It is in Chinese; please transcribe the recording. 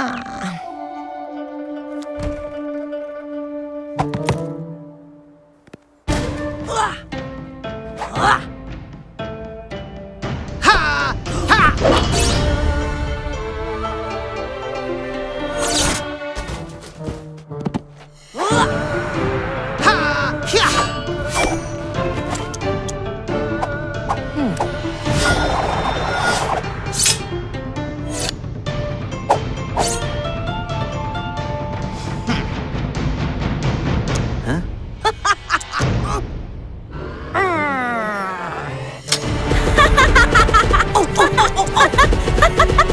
啊。呃 oh, oh, oh, oh.